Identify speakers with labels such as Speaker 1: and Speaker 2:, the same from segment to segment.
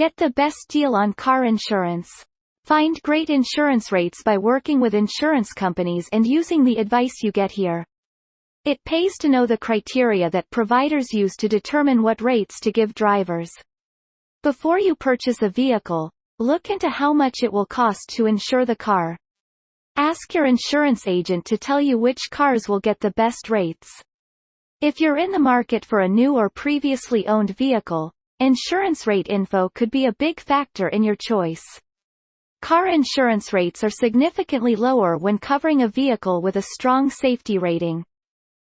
Speaker 1: Get the best deal on car insurance. Find great insurance rates by working with insurance companies and using the advice you get here. It pays to know the criteria that providers use to determine what rates to give drivers. Before you purchase a vehicle, look into how much it will cost to insure the car. Ask your insurance agent to tell you which cars will get the best rates. If you're in the market for a new or previously owned vehicle, insurance rate info could be a big factor in your choice. Car insurance rates are significantly lower when covering a vehicle with a strong safety rating.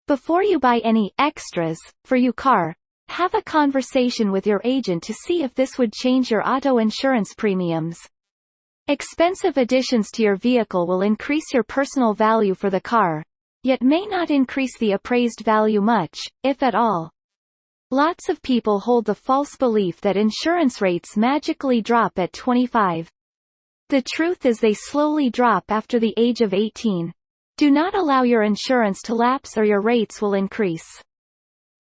Speaker 1: Before you buy any extras for your car, have a conversation with your agent to see if this would change your auto insurance premiums. Expensive additions to your vehicle will increase your personal value for the car, yet may not increase the appraised value much, if at all. Lots of people hold the false belief that insurance rates magically drop at 25. The truth is they slowly drop after the age of 18. Do not allow your insurance to lapse or your rates will increase.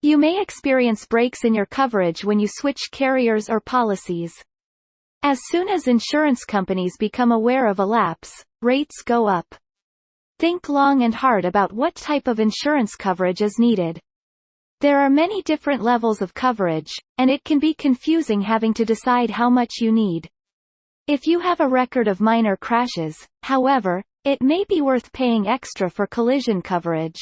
Speaker 1: You may experience breaks in your coverage when you switch carriers or policies. As soon as insurance companies become aware of a lapse, rates go up. Think long and hard about what type of insurance coverage is needed. There are many different levels of coverage, and it can be confusing having to decide how much you need. If you have a record of minor crashes, however, it may be worth paying extra for collision coverage.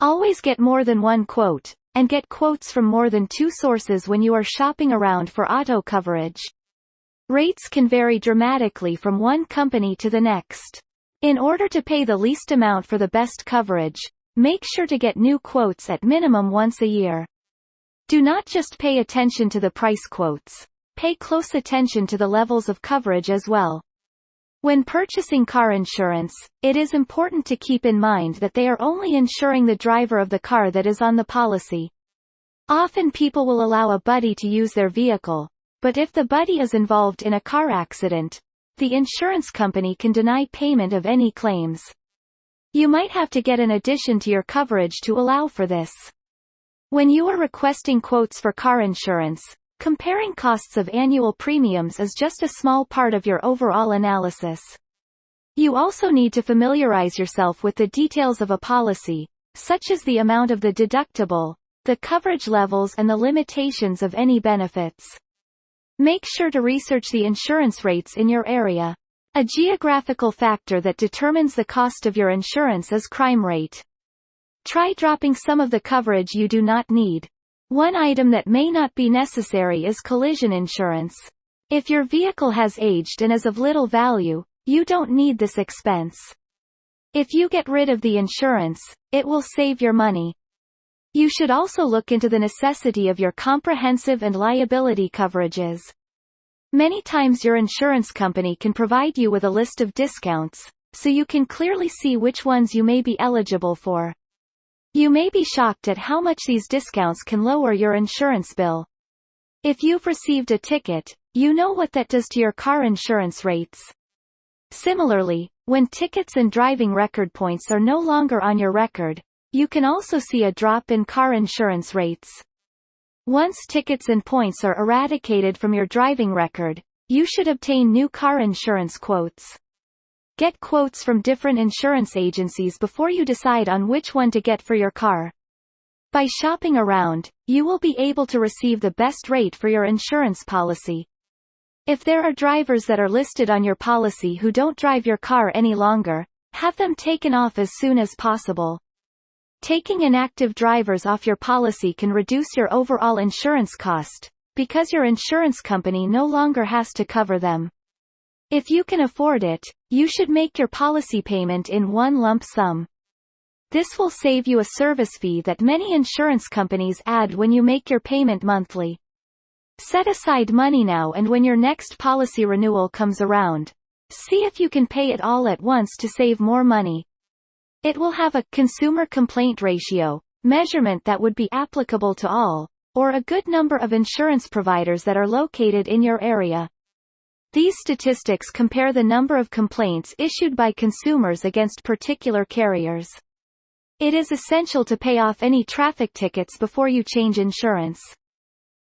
Speaker 1: Always get more than one quote, and get quotes from more than two sources when you are shopping around for auto coverage. Rates can vary dramatically from one company to the next. In order to pay the least amount for the best coverage, make sure to get new quotes at minimum once a year. Do not just pay attention to the price quotes. Pay close attention to the levels of coverage as well. When purchasing car insurance, it is important to keep in mind that they are only insuring the driver of the car that is on the policy. Often people will allow a buddy to use their vehicle, but if the buddy is involved in a car accident, the insurance company can deny payment of any claims. You might have to get an addition to your coverage to allow for this. When you are requesting quotes for car insurance, Comparing costs of annual premiums is just a small part of your overall analysis. You also need to familiarize yourself with the details of a policy, such as the amount of the deductible, the coverage levels and the limitations of any benefits. Make sure to research the insurance rates in your area. A geographical factor that determines the cost of your insurance is crime rate. Try dropping some of the coverage you do not need, one item that may not be necessary is collision insurance. If your vehicle has aged and is of little value, you don't need this expense. If you get rid of the insurance, it will save your money. You should also look into the necessity of your comprehensive and liability coverages. Many times your insurance company can provide you with a list of discounts, so you can clearly see which ones you may be eligible for. You may be shocked at how much these discounts can lower your insurance bill. If you've received a ticket, you know what that does to your car insurance rates. Similarly, when tickets and driving record points are no longer on your record, you can also see a drop in car insurance rates. Once tickets and points are eradicated from your driving record, you should obtain new car insurance quotes. Get quotes from different insurance agencies before you decide on which one to get for your car. By shopping around, you will be able to receive the best rate for your insurance policy. If there are drivers that are listed on your policy who don't drive your car any longer, have them taken off as soon as possible. Taking inactive drivers off your policy can reduce your overall insurance cost, because your insurance company no longer has to cover them. If you can afford it, you should make your policy payment in one lump sum. This will save you a service fee that many insurance companies add when you make your payment monthly. Set aside money now and when your next policy renewal comes around, see if you can pay it all at once to save more money. It will have a consumer complaint ratio measurement that would be applicable to all, or a good number of insurance providers that are located in your area. These statistics compare the number of complaints issued by consumers against particular carriers. It is essential to pay off any traffic tickets before you change insurance.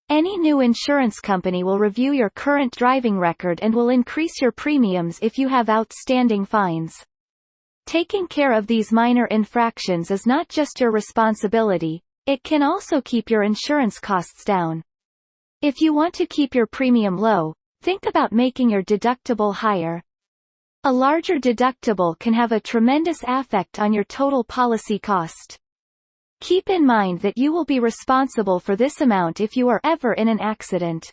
Speaker 1: Any new insurance company will review your current driving record and will increase your premiums if you have outstanding fines. Taking care of these minor infractions is not just your responsibility, it can also keep your insurance costs down. If you want to keep your premium low, think about making your deductible higher. A larger deductible can have a tremendous effect on your total policy cost. Keep in mind that you will be responsible for this amount if you are ever in an accident.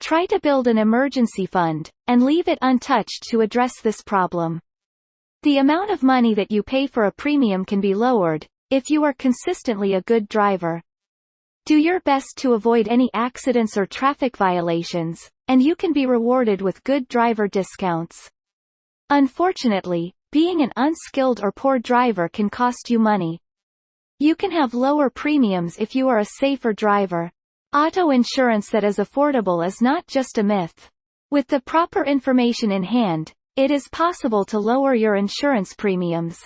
Speaker 1: Try to build an emergency fund, and leave it untouched to address this problem. The amount of money that you pay for a premium can be lowered, if you are consistently a good driver. Do your best to avoid any accidents or traffic violations, and you can be rewarded with good driver discounts. Unfortunately, being an unskilled or poor driver can cost you money. You can have lower premiums if you are a safer driver. Auto insurance that is affordable is not just a myth. With the proper information in hand, it is possible to lower your insurance premiums.